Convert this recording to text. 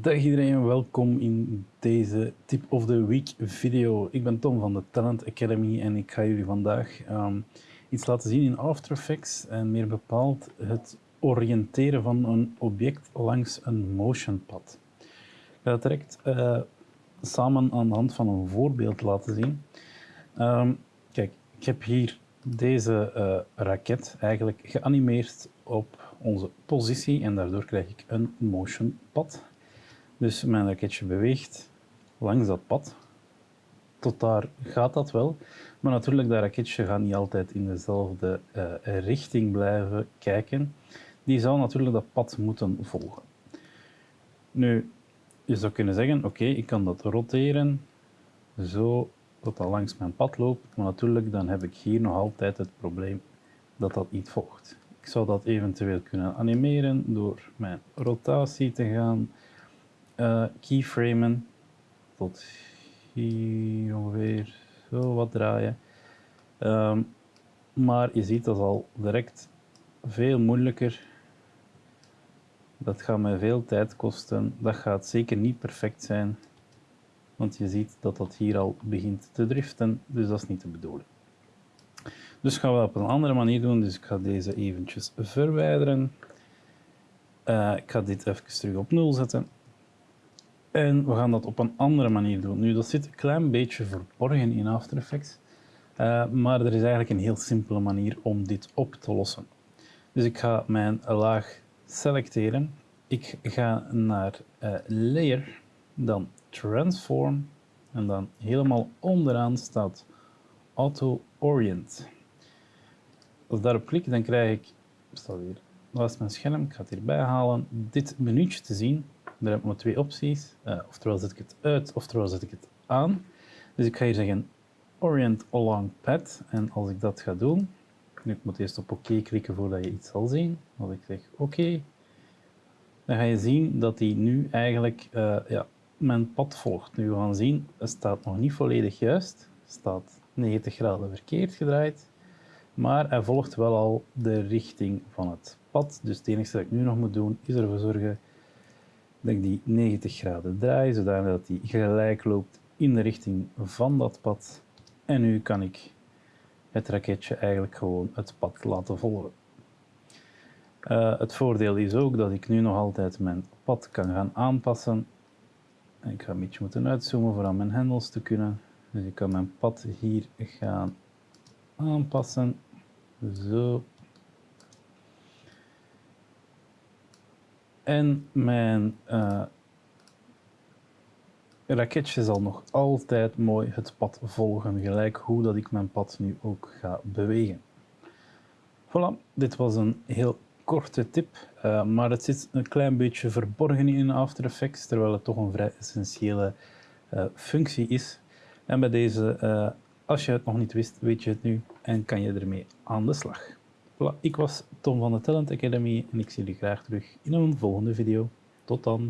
Dag iedereen, welkom in deze Tip of the Week video. Ik ben Tom van de Talent Academy en ik ga jullie vandaag um, iets laten zien in After Effects en meer bepaald het oriënteren van een object langs een motion pad. Ik ga het direct uh, samen aan de hand van een voorbeeld laten zien. Um, kijk, ik heb hier deze uh, raket eigenlijk geanimeerd op onze positie en daardoor krijg ik een motion pad. Dus mijn raketje beweegt langs dat pad. Tot daar gaat dat wel. Maar natuurlijk, dat raketje gaat niet altijd in dezelfde uh, richting blijven kijken. Die zou natuurlijk dat pad moeten volgen. Nu, je zou kunnen zeggen, oké, ik kan dat roteren, zo dat dat langs mijn pad loopt. Maar natuurlijk, dan heb ik hier nog altijd het probleem dat dat niet volgt. Ik zou dat eventueel kunnen animeren door mijn rotatie te gaan uh, keyframen tot hier ongeveer zo wat draaien. Um, maar je ziet dat al direct veel moeilijker. Dat gaat mij veel tijd kosten. Dat gaat zeker niet perfect zijn. Want je ziet dat dat hier al begint te driften. Dus dat is niet de bedoeling. Dus gaan we op een andere manier doen. Dus ik ga deze eventjes verwijderen. Uh, ik ga dit even terug op 0 zetten. En we gaan dat op een andere manier doen. Nu, dat zit een klein beetje verborgen in After Effects. Uh, maar er is eigenlijk een heel simpele manier om dit op te lossen. Dus ik ga mijn laag selecteren. Ik ga naar uh, Layer, dan Transform. En dan helemaal onderaan staat Auto Orient. Als ik daarop klik, dan krijg ik, staat hier, dat mijn scherm, ik ga het hierbij halen, dit menuutje te zien. Daar heb ik maar twee opties. Uh, oftewel zet ik het uit, oftewel zet ik het aan. Dus ik ga hier zeggen Orient Along Path. En als ik dat ga doen, nu ik moet eerst op oké klikken voordat je iets zal zien. Als ik zeg oké, dan ga je zien dat hij nu eigenlijk uh, ja, mijn pad volgt. Nu we gaan zien, het staat nog niet volledig juist. Het staat 90 graden verkeerd gedraaid. Maar hij volgt wel al de richting van het pad. Dus het enige wat ik nu nog moet doen, is ervoor zorgen dat ik die 90 graden draai, zodat die gelijk loopt in de richting van dat pad. En nu kan ik het raketje eigenlijk gewoon het pad laten volgen. Uh, het voordeel is ook dat ik nu nog altijd mijn pad kan gaan aanpassen. Ik ga een beetje moeten uitzoomen voor aan mijn hendels te kunnen. Dus ik kan mijn pad hier gaan aanpassen. Zo. En mijn uh, raketje zal nog altijd mooi het pad volgen, gelijk hoe dat ik mijn pad nu ook ga bewegen. Voilà, dit was een heel korte tip, uh, maar het zit een klein beetje verborgen in After Effects, terwijl het toch een vrij essentiële uh, functie is. En bij deze, als je het nog niet wist, weet je het nu en kan je ermee aan de slag. Ik was Tom van de Talent Academy en ik zie jullie graag terug in een volgende video. Tot dan!